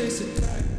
chase it back.